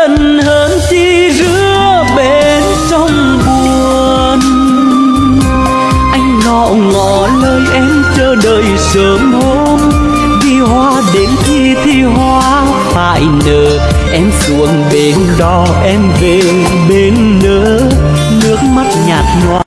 dần hơn chi rứa bên trong buồn. Anh ngọ ngọ lời em chờ đợi sớm hôm. Đi hoa đến khi thì hoa phải nở. Em xuống bên đó em về bên nỡ nước mắt nhạt nhòa.